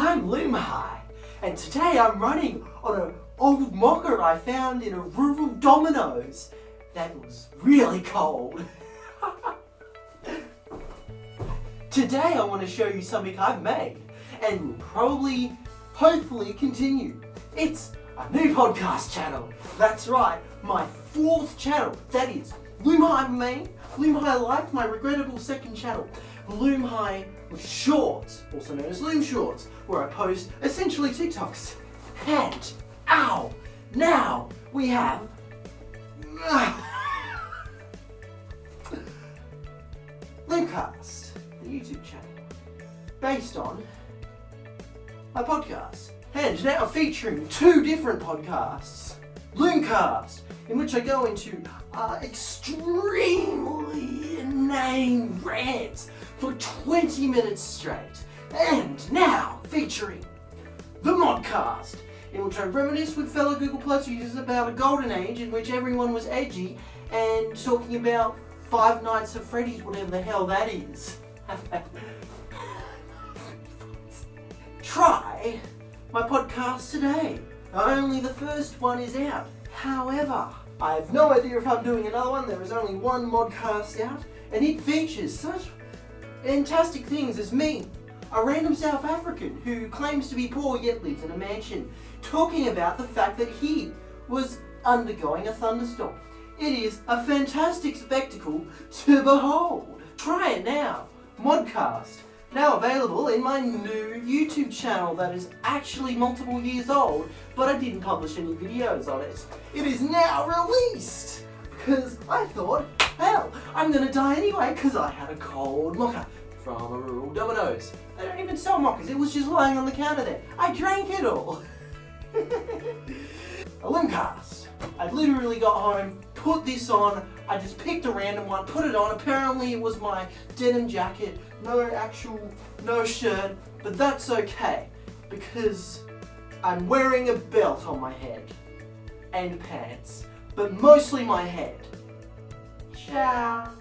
I'm Lumhi, and today I'm running on an old mocha I found in a rural Domino's that was really cold. today I want to show you something I've made and will probably, hopefully continue. It's a new podcast channel. That's right, my fourth channel. That is Lumhi Main, Loom High Life, my regrettable second channel. Lumhi Shorts, also known as Loom Shorts, where I post essentially TikToks. And, ow, now we have Loomcast, the YouTube channel, based on my podcast. And now featuring two different podcasts. Loomcast, in which I go into uh, extremely inane rants for 20 minutes straight. And now featuring the Modcast, in which I reminisce with fellow Google Plus users about a golden age in which everyone was edgy and talking about Five Nights at Freddy's, whatever the hell that is. Try my podcast today. Only the first one is out. However, I have no idea if I'm doing another one. There is only one modcast out, and it features such fantastic things as me, a random South African who claims to be poor yet lives in a mansion, talking about the fact that he was undergoing a thunderstorm. It is a fantastic spectacle to behold. Try it now. Modcast. Now available in my new YouTube channel that is actually multiple years old, but I didn't publish any videos on it. It is now released! Because I thought, hell, I'm gonna die anyway because I had a cold mocha from a rural Domino's. They don't even sell mochas, it was just lying on the counter there. I drank it all. a Limcast. I literally got home, put this on, I just picked a random one, put it on. Apparently it was my denim jacket, no actual, no shirt, but that's okay because I'm wearing a belt on my head and pants, but mostly my head. Ciao.